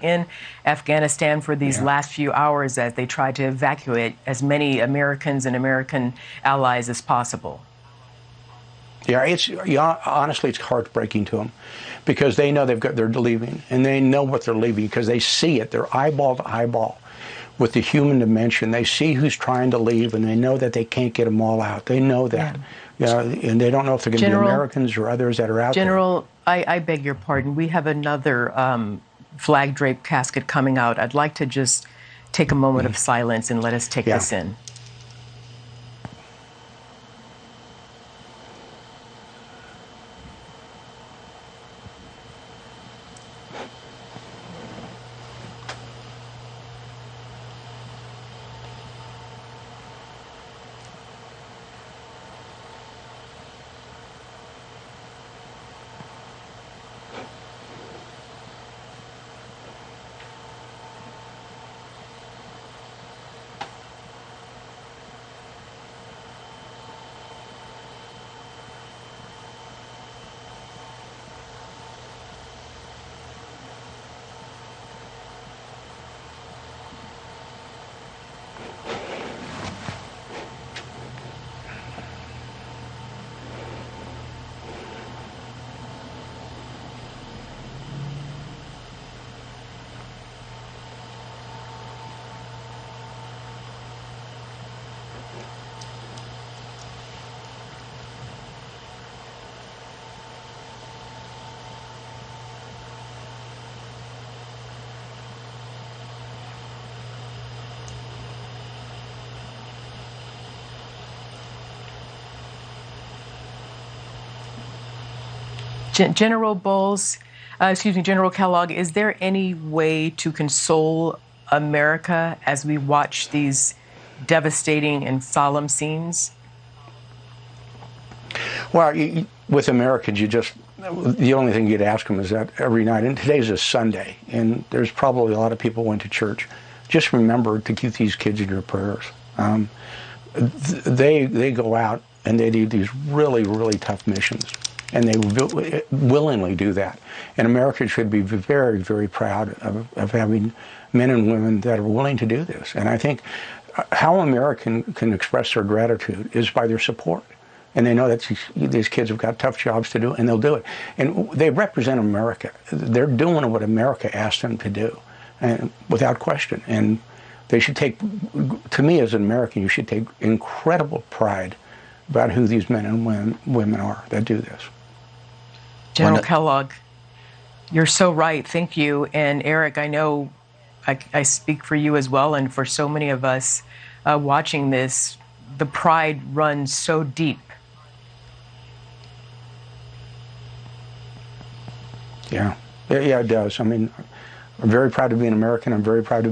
in Afghanistan for these Yeah. last few hours as they try to evacuate as many Americans and American allies as possible. Yeah, it's yeah, honestly, it's heartbreaking to them because they know they've got they're leaving and they know what they're leaving because they see it. They're eyeball to eyeball with the human dimension. They see who's trying to leave and they know that they can't get them all out. They know that. Yeah, and they don't know if they're going to be Americans or others that are out there. General, I, I beg your pardon. We have another um, flag draped casket coming out. I'd like to just take a moment of silence and let us take Mm. Yeah. this in. Gen- General Bowles, uh, excuse me, General Kellogg, is there any way to console America as we watch these devastating and solemn scenes? Well, you, with Americans, you just the only thing you'd ask them is that every night, and today's a Sunday, and there's probably a lot of people went to church. Just remember to keep these kids in your prayers. Um, th- they they go out and they do these really really tough missions, and they will, willingly do that. And America should be very very proud of, of having men and women that are willing to do this. And I think uh, how American can express their gratitude is by their support and they know that these, kids have got tough jobs to do, and they'll do it. And they represent America. They're doing what America asked them to do, and without question. And they should take, to me as an American, you should take incredible pride about who these men and women are that do this. General Kellogg, you're so right. Thank you. And Eric, I know I, I speak for you as well, and for so many of us uh, watching this, the pride runs so deep. Yeah, yeah, yeah, it does. I mean, I'm very proud to be an American. I'm very proud to